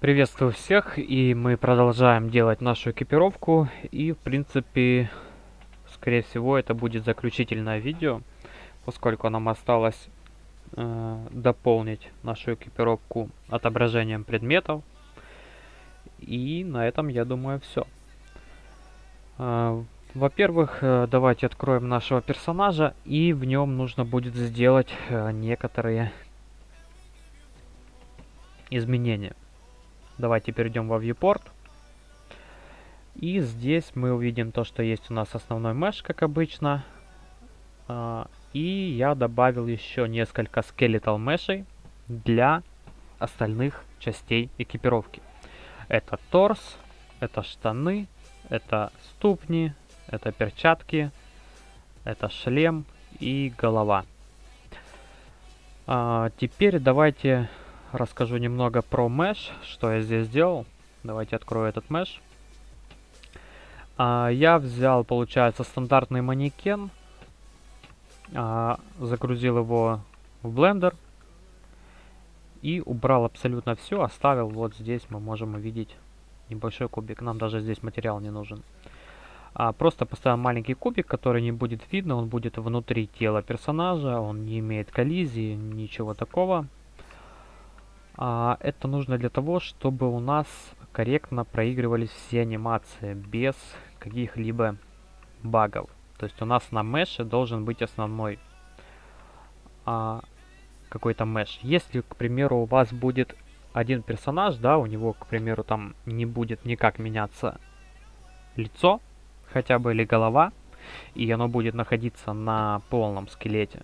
Приветствую всех, и мы продолжаем делать нашу экипировку, и в принципе, скорее всего, это будет заключительное видео, поскольку нам осталось э, дополнить нашу экипировку отображением предметов, и на этом, я думаю, все. Э, Во-первых, э, давайте откроем нашего персонажа, и в нем нужно будет сделать э, некоторые изменения. Давайте перейдем во viewport. И здесь мы увидим то, что есть у нас основной меш, как обычно. А, и я добавил еще несколько skeletal мешей для остальных частей экипировки. Это торс, это штаны, это ступни, это перчатки, это шлем и голова. А, теперь давайте расскажу немного про mesh, что я здесь сделал. Давайте открою этот mesh. А, я взял, получается, стандартный манекен, а, загрузил его в Blender и убрал абсолютно все, оставил вот здесь мы можем увидеть небольшой кубик. Нам даже здесь материал не нужен. А, просто поставил маленький кубик, который не будет видно, он будет внутри тела персонажа, он не имеет коллизии, ничего такого. А, это нужно для того, чтобы у нас корректно проигрывались все анимации без каких-либо багов. То есть у нас на меше должен быть основной а, какой-то меш. Если, к примеру, у вас будет один персонаж, да, у него, к примеру, там не будет никак меняться лицо, хотя бы или голова, и оно будет находиться на полном скелете,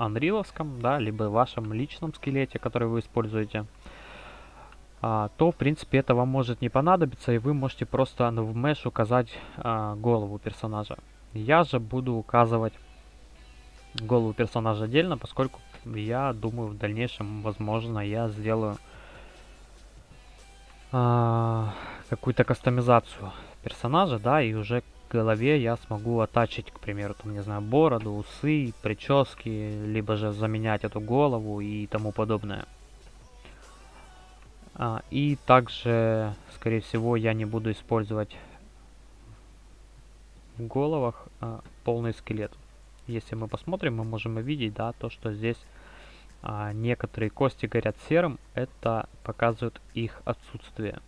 анриловском, да, либо вашем личном скелете, который вы используете, а, то, в принципе, это вам может не понадобиться, и вы можете просто в mesh указать а, голову персонажа. Я же буду указывать голову персонажа отдельно, поскольку я думаю, в дальнейшем, возможно, я сделаю а, какую-то кастомизацию персонажа, да, и уже голове я смогу оттачить, к примеру, там, не знаю, бороду, усы, прически, либо же заменять эту голову и тому подобное. А, и также, скорее всего, я не буду использовать в головах а, полный скелет. Если мы посмотрим, мы можем увидеть, да, то, что здесь а, некоторые кости горят серым, это показывает их отсутствие.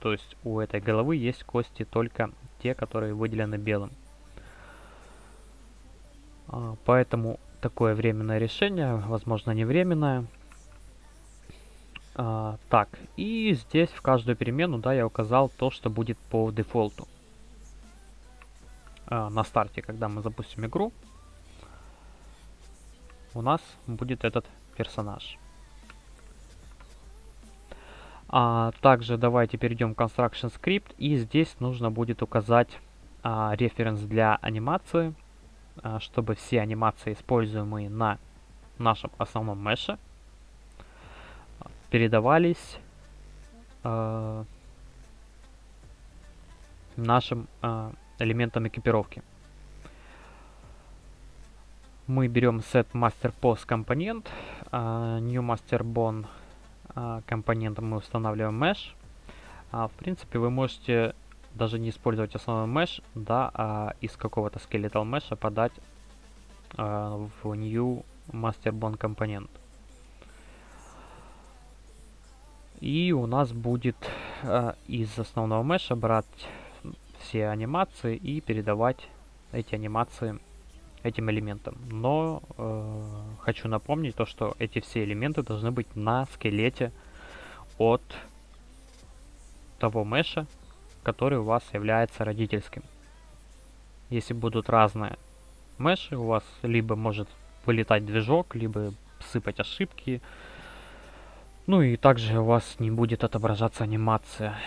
То есть у этой головы есть кости только те, которые выделены белым. А, поэтому такое временное решение, возможно не временное. А, так, и здесь в каждую перемену, да, я указал то, что будет по дефолту. А, на старте, когда мы запустим игру, у нас будет этот персонаж. А, также давайте перейдем в Construction Script. И здесь нужно будет указать а, референс для анимации, а, чтобы все анимации, используемые на нашем основном меше, передавались а, нашим элементам экипировки. Мы берем set master pose компонент, new master bone компонентом мы устанавливаем mesh. А, в принципе, вы можете даже не использовать основной mesh, да, а из какого-то skeletal mesh подать а, в new master bond компонент. И у нас будет а, из основного меша брать все анимации и передавать эти анимации этим элементом. Но э, хочу напомнить то, что эти все элементы должны быть на скелете от того меша, который у вас является родительским. Если будут разные меши, у вас либо может вылетать движок, либо сыпать ошибки. Ну и также у вас не будет отображаться анимация.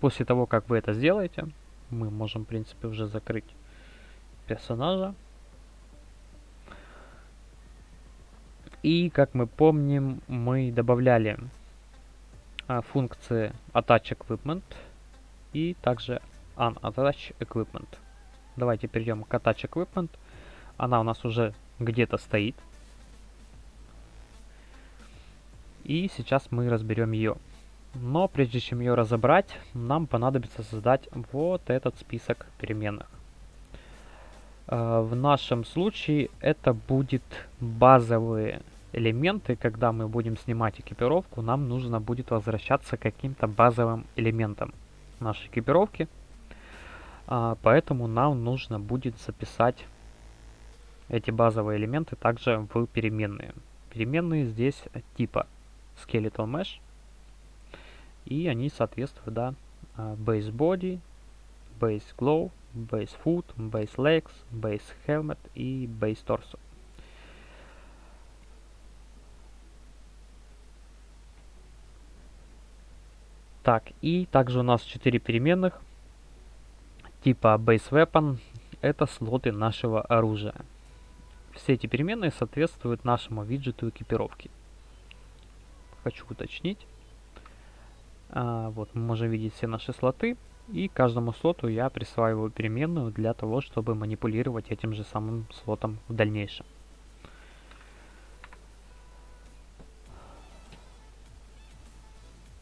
После того, как вы это сделаете, мы можем, в принципе, уже закрыть персонажа. И, как мы помним, мы добавляли а, функции Attach Equipment и также Unattach Equipment. Давайте перейдем к Attach Equipment. Она у нас уже где-то стоит. И сейчас мы разберем ее. Но прежде чем ее разобрать, нам понадобится создать вот этот список переменных. Э, в нашем случае это будет базовые элементы. Когда мы будем снимать экипировку, нам нужно будет возвращаться к каким-то базовым элементам нашей экипировки. А, поэтому нам нужно будет записать эти базовые элементы также в переменные. Переменные здесь типа Skeletal Mesh. И они соответствуют, да, а, Base Body, Base Glow, Base Foot, Base Legs, Base Helmet и Base Torso. Так, и также у нас 4 переменных типа Base Weapon. Это слоты нашего оружия. Все эти переменные соответствуют нашему виджету экипировки. Хочу уточнить. А, вот мы можем видеть все наши слоты. И каждому слоту я присваиваю переменную для того, чтобы манипулировать этим же самым слотом в дальнейшем.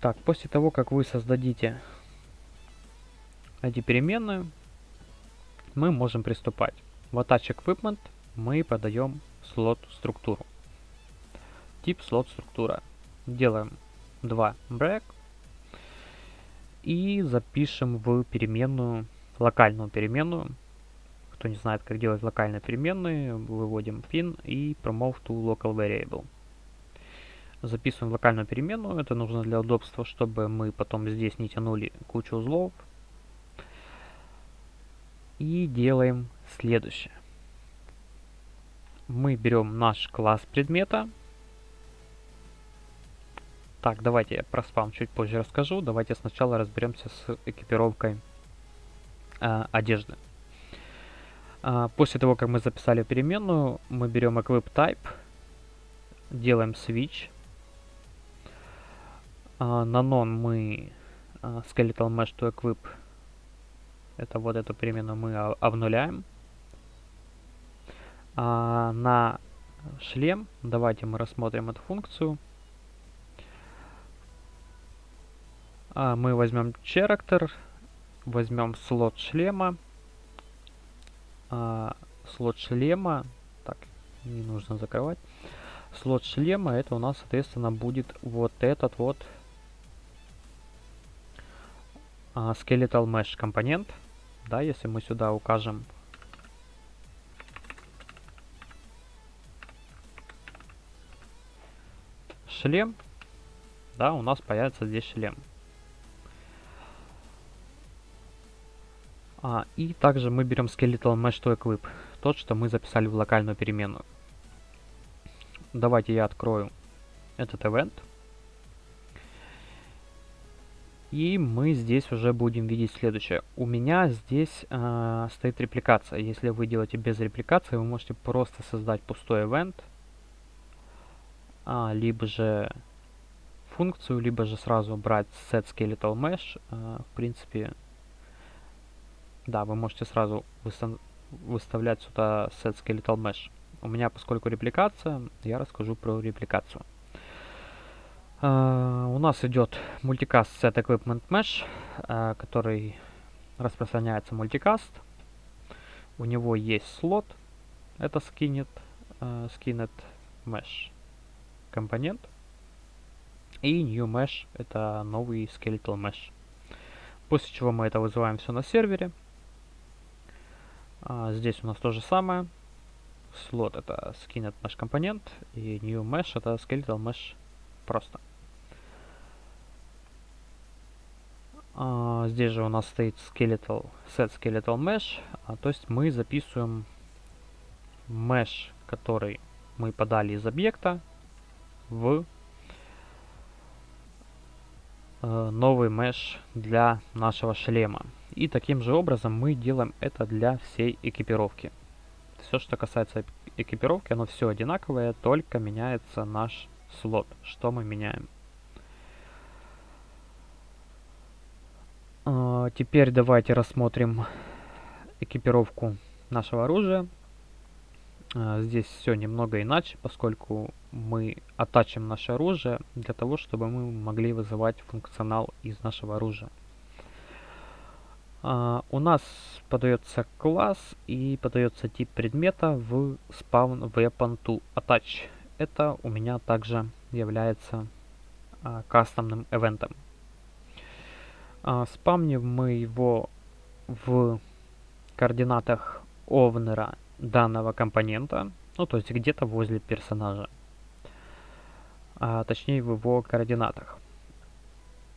Так, после того, как вы создадите эти переменные, мы можем приступать. В Attach Equipment мы подаем слот структуру. Тип слот структура. Делаем 2 break и запишем в переменную, локальную переменную. Кто не знает, как делать локальные переменные, выводим pin и promote to local variable. Записываем локальную переменную, это нужно для удобства, чтобы мы потом здесь не тянули кучу узлов. И делаем следующее. Мы берем наш класс предмета, так, давайте я про спам чуть позже расскажу. Давайте сначала разберемся с экипировкой э, одежды. Э, после того, как мы записали переменную, мы берем equip type, делаем switch. Э, на non мы э, skeletal mesh to equip, это вот эту переменную мы обнуляем. А на шлем, давайте мы рассмотрим эту функцию. А, мы возьмем character, возьмем слот шлема. А, слот шлема, так, не нужно закрывать. Слот шлема, это у нас, соответственно, будет вот этот вот а, skeletal mesh компонент. Да, если мы сюда укажем шлем, да, у нас появится здесь шлем. А, и также мы берем skeletal mesh to equip, тот, что мы записали в локальную переменную. Давайте я открою этот event. И мы здесь уже будем видеть следующее. У меня здесь э, стоит репликация. Если вы делаете без репликации, вы можете просто создать пустой event, а, либо же функцию, либо же сразу брать set skeletal mesh. Э, в принципе, да, вы можете сразу выставлять сюда set skeletal mesh. У меня, поскольку репликация, я расскажу про репликацию. Uh, у нас идет мультикаст set equipment mesh, uh, который распространяется мультикаст. У него есть слот, это skinnet, uh, skinnet mesh компонент. И new mesh, это новый skeletal mesh. После чего мы это вызываем все на сервере. А, здесь у нас то же самое. Слот это skin наш компонент. И new mesh это skeletal mesh просто. А, здесь же у нас стоит skeletal, set skeletal mesh. А, то есть мы записываем mesh, который мы подали из объекта в э, новый mesh для нашего шлема. И таким же образом мы делаем это для всей экипировки. Все, что касается экипировки, оно все одинаковое, только меняется наш слот. Что мы меняем? Uh, теперь давайте рассмотрим экипировку нашего оружия. Uh, здесь все немного иначе, поскольку мы оттачим наше оружие для того, чтобы мы могли вызывать функционал из нашего оружия. Uh, у нас подается класс и подается тип предмета в spawn weapon to attach. Это у меня также является uh, кастомным эвентом. Uh, спамним мы его в координатах овнера данного компонента, ну то есть где-то возле персонажа, а, точнее в его координатах.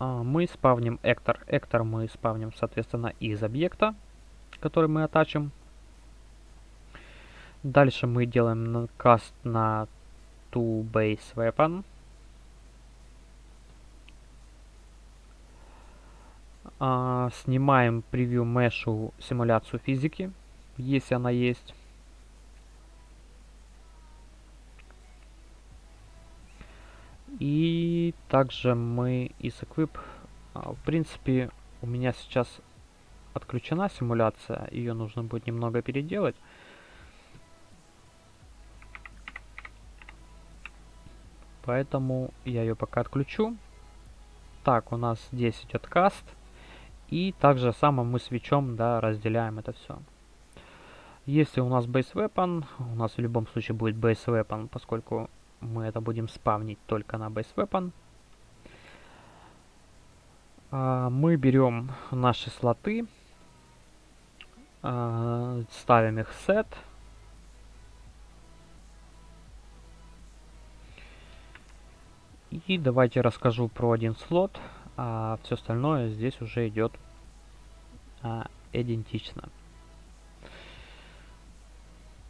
А, мы спавним Эктор. Эктор мы спавним, соответственно, из объекта, который мы оттачим. Дальше мы делаем каст на to base weapon. А, снимаем превью мешу симуляцию физики, если она есть. И также мы из Equip, а, в принципе, у меня сейчас отключена симуляция, ее нужно будет немного переделать. Поэтому я ее пока отключу. Так, у нас здесь идет каст. И также само мы свечом да, разделяем это все. Если у нас base weapon, у нас в любом случае будет base weapon, поскольку мы это будем спавнить только на base weapon. А, мы берем наши слоты, а, ставим их set. И давайте расскажу про один слот, а все остальное здесь уже идет а, идентично.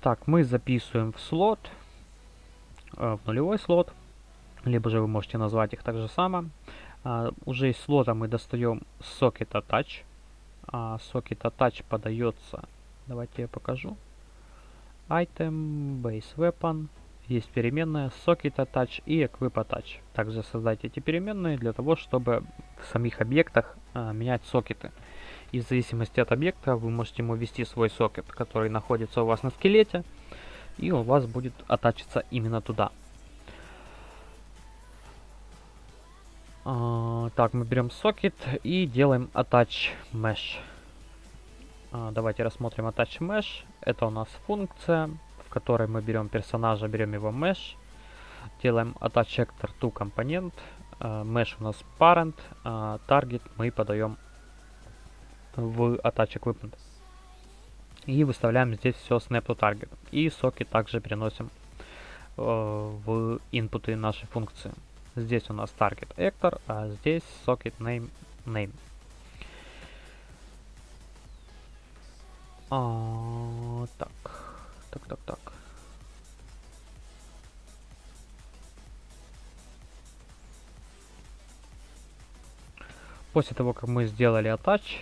Так, мы записываем в слот в нулевой слот, либо же вы можете назвать их так же само. А, уже из слота мы достаем socket attach. А, socket attach подается, давайте я покажу. Item, base weapon, есть переменная socket attach и equip attach. Также создайте эти переменные для того, чтобы в самих объектах а, менять сокеты. И в зависимости от объекта вы можете ему ввести свой сокет, который находится у вас на скелете и у вас будет оттачиться именно туда. А, так, мы берем сокет и делаем attach mesh. А, давайте рассмотрим attach mesh. Это у нас функция, в которой мы берем персонажа, берем его mesh, делаем attach actor to компонент, а, mesh у нас parent, target мы подаем в attach equipment. И выставляем здесь все snap to target. И соки также переносим э, в инпуты нашей функции. Здесь у нас target actor, а здесь socket name name. А, так, так, так, так. После того, как мы сделали attach,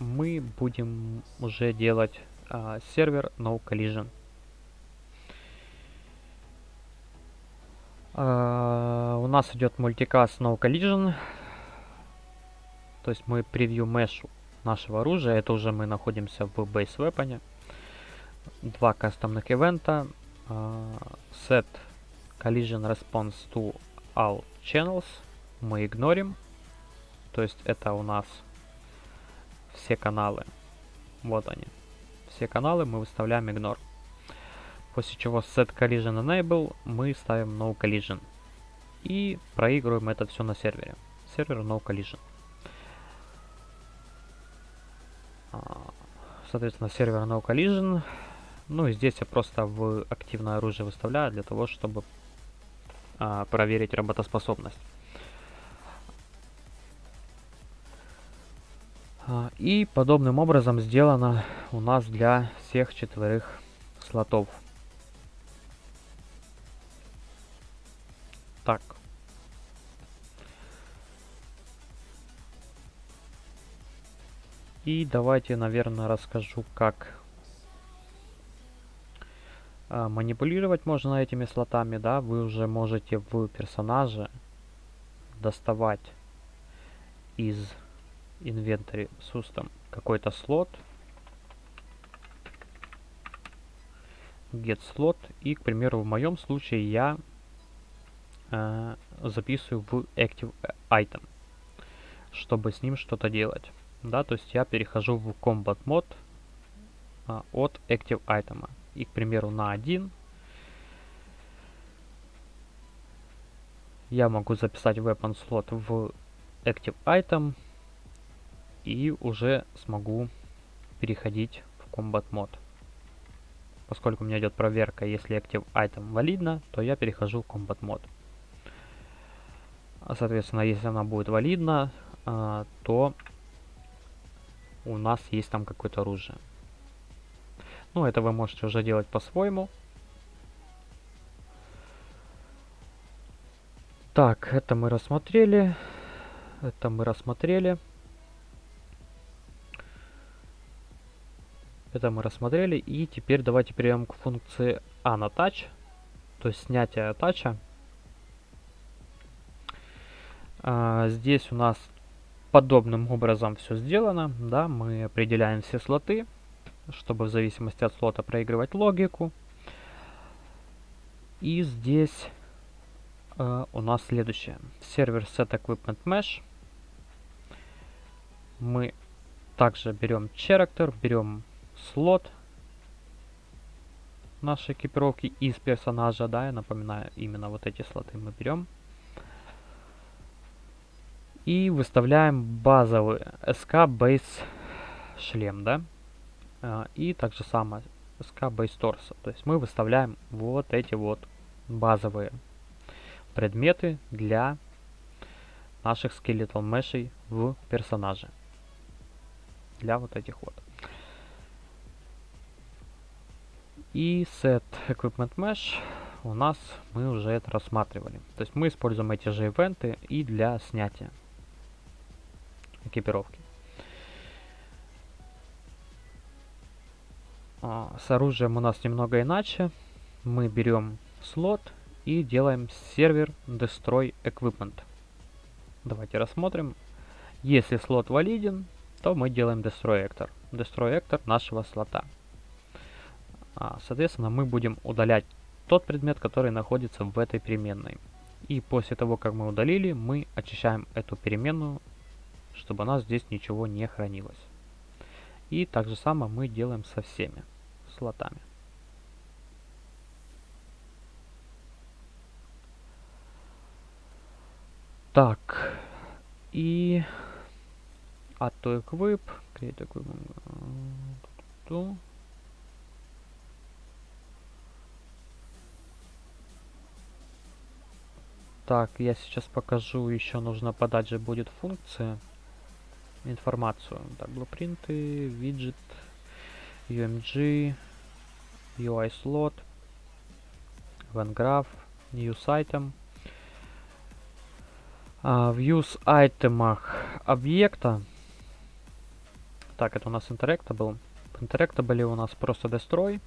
мы будем уже делать а, сервер No Collision. А, у нас идет мультикаст No Collision. То есть мы превью мешу нашего оружия. Это уже мы находимся в Base Weapon. Два кастомных ивента. Uh, set Collision Response to All Channels. Мы игнорим. То есть это у нас все каналы. Вот они. Все каналы мы выставляем ignore. После чего set collision enable мы ставим no collision. И проигрываем это все на сервере. Сервер no collision. А, соответственно, сервер no collision. Ну и здесь я просто в активное оружие выставляю для того, чтобы а, проверить работоспособность. И подобным образом сделано у нас для всех четверых слотов. Так. И давайте, наверное, расскажу, как а, манипулировать можно этими слотами, да, вы уже можете в персонаже доставать из inventory system какой-то слот get slot и к примеру в моем случае я э, записываю в Active Item, чтобы с ним что-то делать. Да, то есть я перехожу в Combat Mode э, от Active Item. И, к примеру, на 1 я могу записать Weapon Slot в Active Item и уже смогу переходить в Combat Mode. Поскольку у меня идет проверка, если Active Item валидна, то я перехожу в Combat Mode. А, соответственно, если она будет валидна, а, то у нас есть там какое-то оружие. Ну, это вы можете уже делать по-своему. Так, это мы рассмотрели. Это мы рассмотрели. Это мы рассмотрели. И теперь давайте перейдем к функции Unattach. То есть снятие тача. А, здесь у нас подобным образом все сделано. Да, мы определяем все слоты, чтобы в зависимости от слота проигрывать логику. И здесь э, у нас следующее. Сервер set equipment mesh. Мы также берем character, берем слот нашей экипировки из персонажа, да, я напоминаю, именно вот эти слоты мы берем. И выставляем базовый SK Base шлем, да. А, и также самое SK Base Torso. То есть мы выставляем вот эти вот базовые предметы для наших скелетал мешей в персонаже. Для вот этих вот. И set equipment mesh у нас мы уже это рассматривали. То есть мы используем эти же ивенты и для снятия экипировки. А, с оружием у нас немного иначе. Мы берем слот и делаем сервер destroy equipment. Давайте рассмотрим. Если слот валиден, то мы делаем destroy actor. Destroy actor нашего слота. А, соответственно, мы будем удалять тот предмет, который находится в этой переменной. И после того, как мы удалили, мы очищаем эту переменную, чтобы у нас здесь ничего не хранилось. И так же самое мы делаем со всеми слотами. Так, и auto equip, create Так, я сейчас покажу, еще нужно подать же будет функция, информацию. Так, блупринты, виджет, UMG, UI slot, OneGraph, News Item. А, в Use айтемах объекта. Так, это у нас Interactable. Interactable у нас просто Destroy.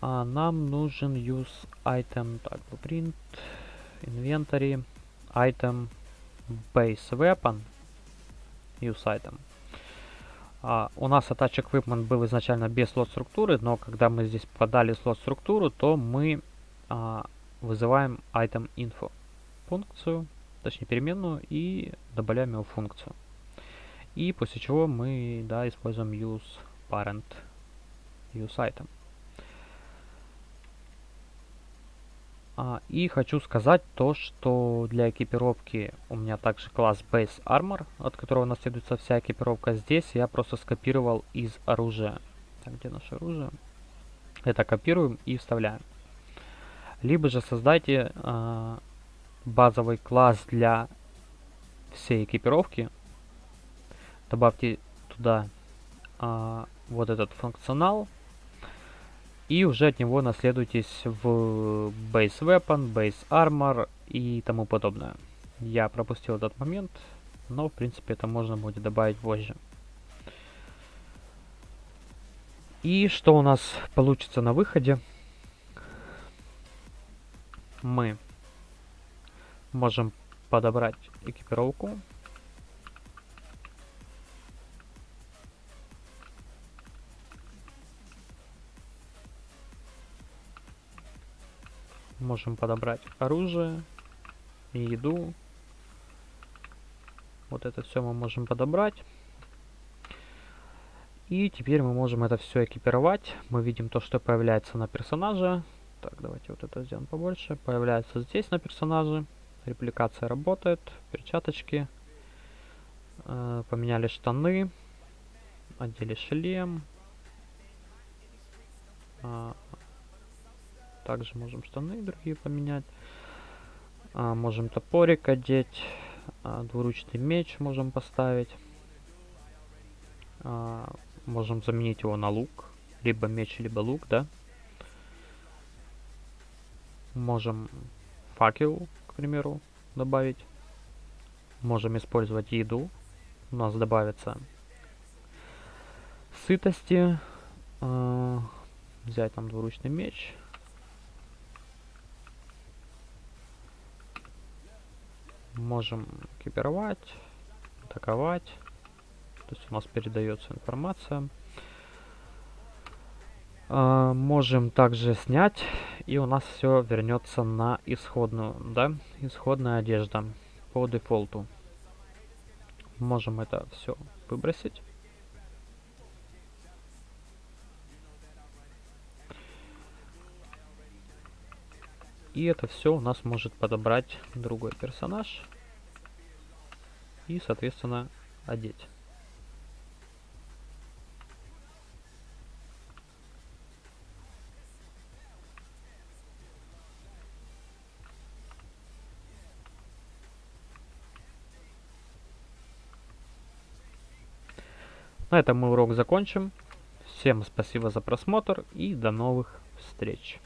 А нам нужен use item, так, blueprint, inventory, item, base weapon, use item. А, у нас attach equipment был изначально без слот структуры, но когда мы здесь подали слот структуру, то мы а, вызываем item info функцию, точнее переменную, и добавляем его функцию. И после чего мы да, используем use parent use item. А, и хочу сказать то, что для экипировки у меня также класс Base Armor, от которого наследуется вся экипировка. Здесь я просто скопировал из оружия. Так, где наше оружие? Это копируем и вставляем. Либо же создайте э, базовый класс для всей экипировки. Добавьте туда э, вот этот функционал и уже от него наследуйтесь в Base Weapon, Base Armor и тому подобное. Я пропустил этот момент, но в принципе это можно будет добавить позже. И что у нас получится на выходе? Мы можем подобрать экипировку Можем подобрать оружие и еду. Вот это все мы можем подобрать. И теперь мы можем это все экипировать. Мы видим то, что появляется на персонаже. Так, давайте вот это сделаем побольше. Появляется здесь на персонаже. Репликация работает. Перчаточки. Э, поменяли штаны. Одели шлем. А, также можем штаны другие поменять. А, можем топорик одеть. А, двуручный меч можем поставить. А, можем заменить его на лук. Либо меч, либо лук, да. Можем факел, к примеру, добавить. Можем использовать еду. У нас добавится сытости. Э, взять там двуручный меч. Можем экипировать, атаковать. То есть у нас передается информация. Э, можем также снять, и у нас все вернется на исходную, да, исходная одежда по дефолту. Можем это все выбросить. И это все у нас может подобрать другой персонаж. И, соответственно, одеть. На этом мы урок закончим. Всем спасибо за просмотр и до новых встреч.